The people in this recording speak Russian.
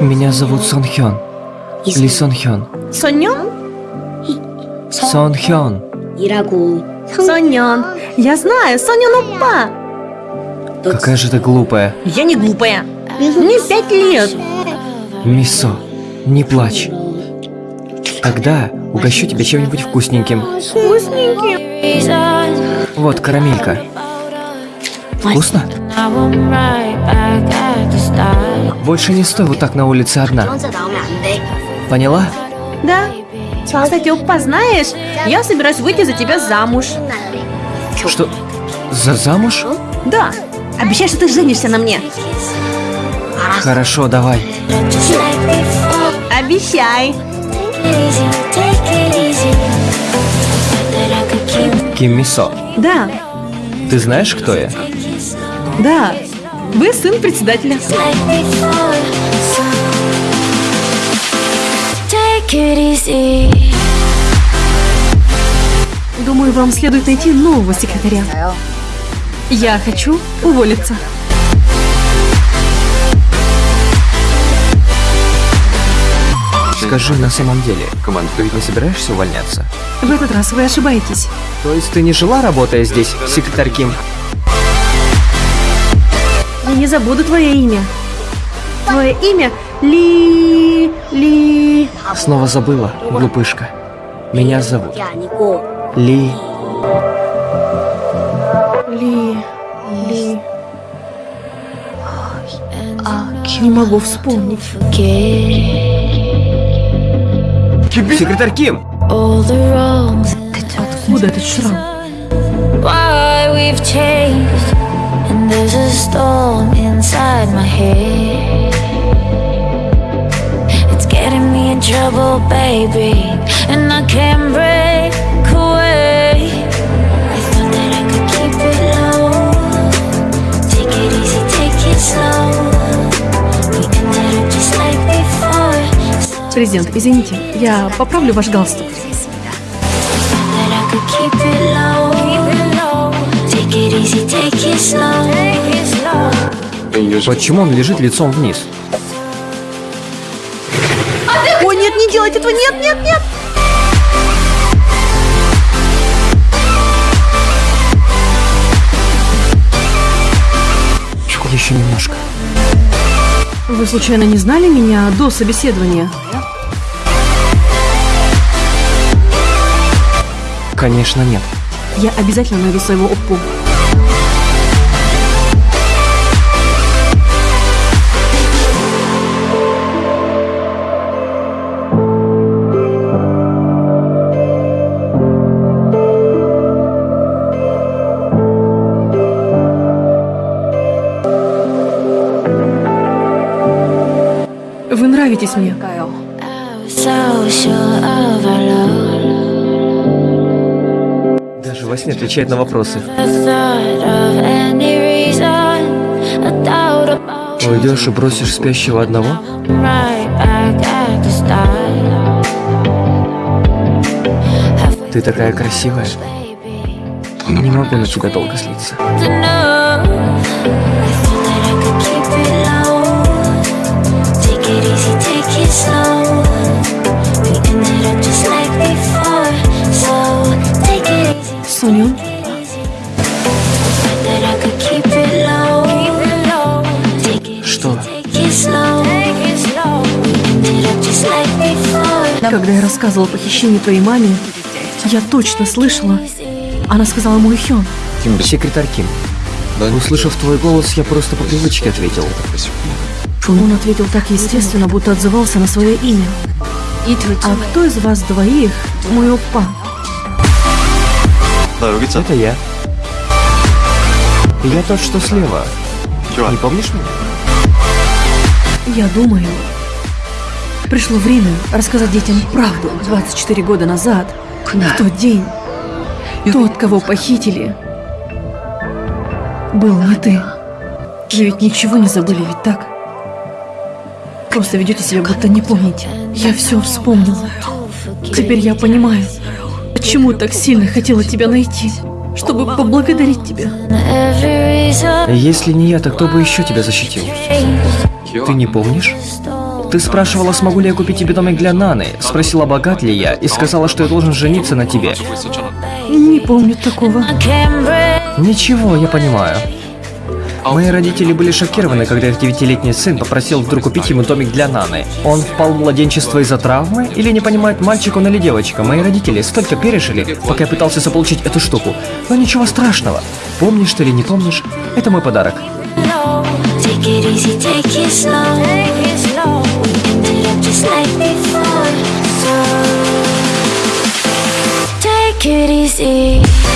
Меня зовут Сон Хён. Ли Сон Хён. Соньон? Сон Хён. Ирагу. Соньон. Я знаю, Соньон Опа. Какая же ты глупая. Я не глупая. Мне пять лет. Мисо, не плачь. Тогда угощу тебя чем-нибудь вкусненьким. Вкусненьким? Вот карамелька. Вкусно? Больше не стой вот так на улице одна. Поняла? Да. Кстати, познаешь, я собираюсь выйти за тебя замуж. Что? За замуж? Да. Обещай, что ты женишься на мне. Хорошо, давай. Обещай. Киммисо. Да ты знаешь, кто я? Да. Вы сын председателя. Думаю, вам следует найти нового секретаря. Я хочу уволиться. Скажи на самом деле, команд, ты не собираешься увольняться? В этот раз вы ошибаетесь. То есть ты не жила, работая здесь, секретарь Ким? Я не забуду твое имя. Твое имя Ли... Ли... Снова забыла, глупышка. Меня зовут Ли... Ли... Ли... А, не могу вспомнить. Forget Секретарь Ким! all the wrongs. Откуда этот шрам? Why we've changed. Президент, извините, я поправлю ваш галстук. Почему он лежит лицом вниз? Ой, нет, не делайте этого, нет, нет, нет! Еще немножко. Вы случайно не знали меня до собеседования? Конечно, нет. Я обязательно найду своего оппу. Вы нравитесь мне. Во сне отвечает на вопросы. Уйдешь и бросишь спящего одного? Ты такая красивая. Не могу на тебя долго злиться. Когда я рассказывала о похищении твоей маме, я точно слышала. Она сказала мой Хён. Секретарь Ким. Услышав твой голос, я просто по привычке ответил. Он ответил так естественно, будто отзывался на свое имя. А кто из вас двоих мой оппа? Это я. Я тот, что слева. Не помнишь меня? Я думаю, пришло время рассказать детям правду 24 года назад, в тот день. Тот, кого похитили, был не ты. Вы ведь ничего не забыли, ведь так? Просто ведете себя, будто не помните. Я все вспомнила. Теперь я понимаю, почему так сильно хотела тебя найти, чтобы поблагодарить тебя. Если не я, то кто бы еще тебя защитил? Ты не помнишь? Ты спрашивала, смогу ли я купить тебе домик для Наны, спросила, богат ли я, и сказала, что я должен жениться на тебе. Не помню такого. Ничего, я понимаю. Мои родители были шокированы, когда их девятилетний сын попросил вдруг купить ему домик для Наны. Он впал в младенчество из-за травмы или не понимает, мальчик он или девочка. Мои родители столько пережили, пока я пытался заполучить эту штуку. Но ничего страшного. Помнишь ты или не помнишь, это мой подарок. Take it easy, take it slow. Ended up just like before. Take it easy.